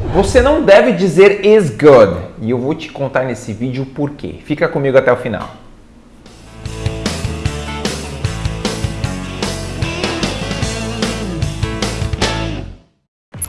Você não deve dizer is good. E eu vou te contar nesse vídeo o porquê. Fica comigo até o final.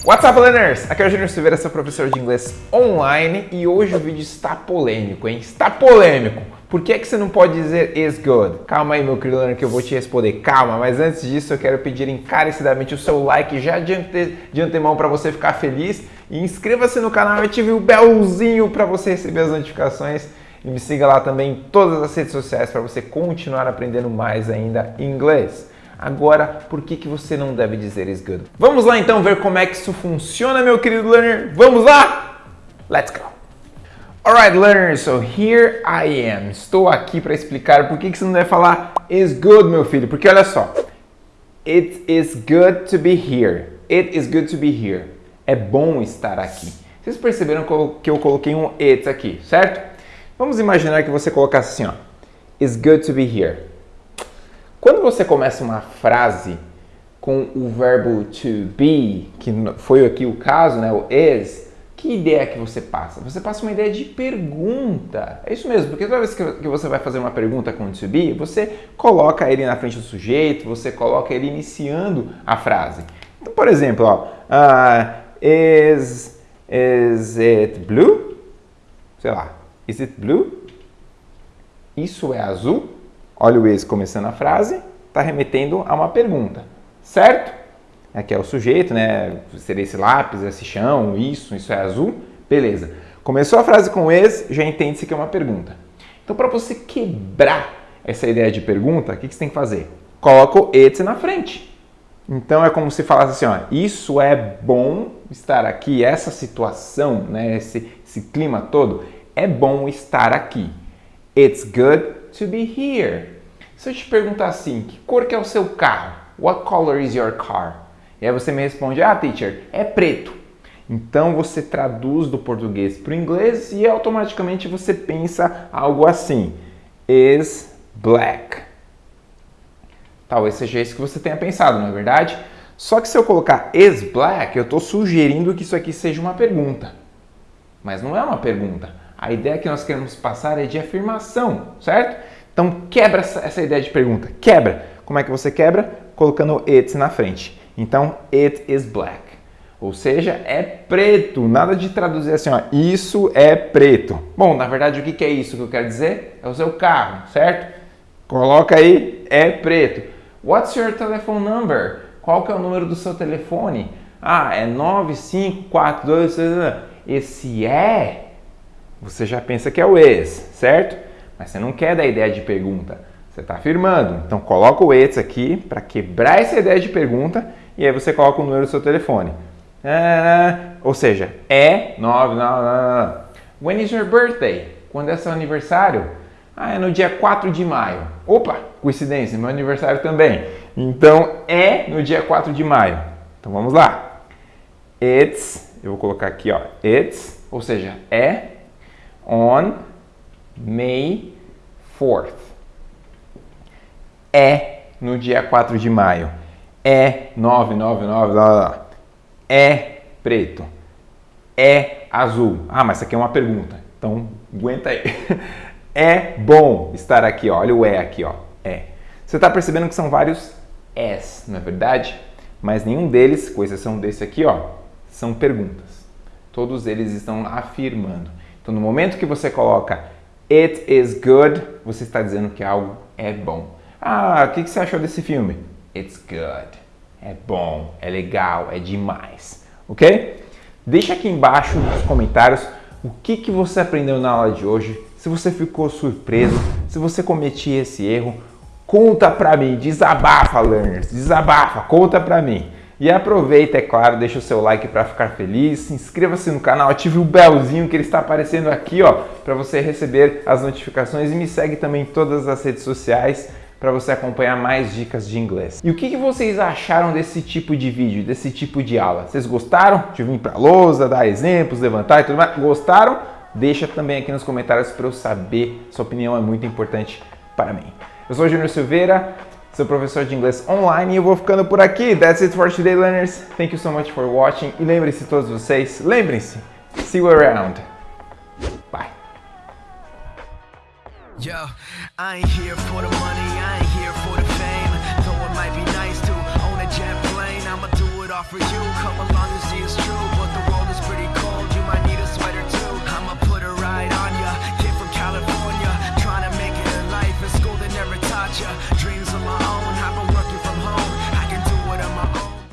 What's up, learners? Aqui é o Júnior Silveira, seu professor de inglês online e hoje o vídeo está polêmico, hein? Está polêmico! Por que, é que você não pode dizer is good? Calma aí, meu querido learner, que eu vou te responder. Calma, mas antes disso eu quero pedir encarecidamente o seu like já de antemão para você ficar feliz inscreva-se no canal e ative o belzinho para você receber as notificações e me siga lá também em todas as redes sociais para você continuar aprendendo mais ainda inglês. Agora, por que, que você não deve dizer is good? Vamos lá então ver como é que isso funciona, meu querido learner? Vamos lá? Let's go! Alright, learners, so here I am. Estou aqui para explicar por que, que você não deve falar is good, meu filho. Porque olha só, it is good to be here. It is good to be here. É bom estar aqui. Vocês perceberam que eu coloquei um it aqui, certo? Vamos imaginar que você colocasse assim, ó. It's good to be here. Quando você começa uma frase com o verbo to be, que foi aqui o caso, né, o is, que ideia que você passa? Você passa uma ideia de pergunta. É isso mesmo, porque toda vez que você vai fazer uma pergunta com to be, você coloca ele na frente do sujeito, você coloca ele iniciando a frase. Então, por exemplo, ó, uh, is, is it blue? Sei lá, is it blue? Isso é azul? Olha o is começando a frase, está remetendo a uma pergunta, certo? Aqui é o sujeito, né? Seria esse lápis, esse chão, isso, isso é azul, beleza. Começou a frase com is, já entende-se que é uma pergunta. Então, para você quebrar essa ideia de pergunta, o que, que você tem que fazer? Coloca o it na frente. Então, é como se falasse assim, ó, isso é bom estar aqui, essa situação, né, esse, esse clima todo, é bom estar aqui. It's good to be here. Se eu te perguntar assim, que cor que é o seu carro? What color is your car? E aí você me responde, ah, teacher, é preto. Então você traduz do português para o inglês e automaticamente você pensa algo assim, is black. Talvez seja isso que você tenha pensado, não é verdade? Só que se eu colocar is black, eu estou sugerindo que isso aqui seja uma pergunta. Mas não é uma pergunta. A ideia que nós queremos passar é de afirmação, certo? Então quebra essa, ideia de pergunta. Quebra. Como é que você quebra? Colocando it na frente. Então, it is black. Ou seja, é preto. Nada de traduzir assim, ó, isso é preto. Bom, na verdade, o que é isso que eu quero dizer? É o seu carro, certo? Coloca aí, é preto. What's your telephone number? Qual que é o número do seu telefone? Ah, é 9542. Esse é você já pensa que é o ex, certo? Mas você não quer dar ideia de pergunta, você está afirmando. Então coloca o ex aqui para quebrar essa ideia de pergunta e aí você coloca o número do seu telefone. Ah, ou seja, é 9, não, não, não. When is your birthday? Quando é seu aniversário? Ah, é no dia 4 de maio. Opa, coincidência, meu aniversário também. Então é no dia 4 de maio. Então vamos lá. It's, eu vou colocar aqui, ó, it's, ou seja, é on May 4th. É no dia 4 de maio. É 999, lá, lá. É preto. É azul. Ah, mas isso aqui é uma pergunta. Então, aguenta aí. É bom estar aqui, ó. olha o é aqui, ó. É. Você está percebendo que são vários S, não é verdade? Mas nenhum deles, com exceção desse aqui, ó, são perguntas. Todos eles estão afirmando. Então, no momento que você coloca it is good, você está dizendo que algo é bom. Ah, o que você achou desse filme? It's good. É bom, é legal, é demais. Ok? Deixa aqui embaixo nos comentários o que, que você aprendeu na aula de hoje, se você ficou surpreso, se você cometia esse erro, conta pra mim, desabafa, learners, desabafa, conta pra mim. E aproveita, é claro, deixa o seu like para ficar feliz, inscreva-se no canal, ative o belzinho que ele está aparecendo aqui, ó, para você receber as notificações e me segue também em todas as redes sociais para você acompanhar mais dicas de inglês. E o que, que, vocês acharam desse tipo de vídeo, desse tipo de aula? Vocês gostaram de vir para lousa, dar exemplos, levantar e tudo mais? Gostaram? Deixa também aqui nos comentários para eu saber, sua opinião é muito importante para mim. Eu sou o Júnior Silveira, seu professor de inglês online. E eu vou ficando por aqui. That's it for today, learners. Thank you so much for watching. E lembrem-se todos vocês, lembrem-se, see you around. Bye. Yo, I ain't here for the money, I ain't here for the fame. Though it might be nice to own a jet plane, I'ma do it all for you. Come along and see it's true, but the